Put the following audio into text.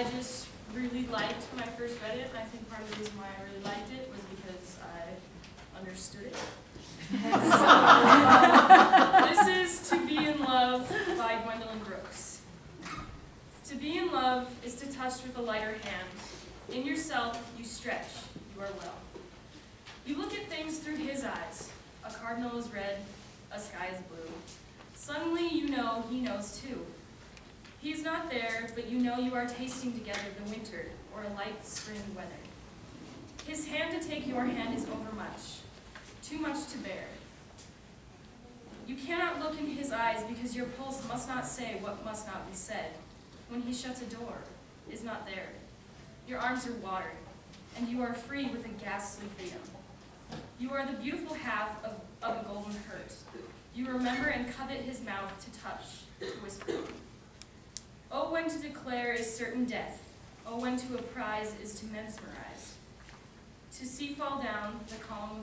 I just really liked when I first read it, and I think part of the reason why I really liked it was because I understood it. So, this is To Be in Love by Gwendolyn Brooks. To be in love is to touch with a lighter hand. In yourself, you stretch, you are well. You look at things through his eyes. A cardinal is red, a sky is blue. Suddenly you know he knows too. He is not there, but you know you are tasting together the winter or a light spring weather. His hand to take your hand is overmuch, too much to bear. You cannot look in his eyes because your pulse must not say what must not be said. When he shuts a door, is not there. Your arms are watered, and you are free with a ghastly freedom. You are the beautiful half of, of a golden hurt. You remember and covet his mouth to touch, to whisper. Oh, when to declare is certain death. Oh, when to apprise is to mesmerize. To see fall down the column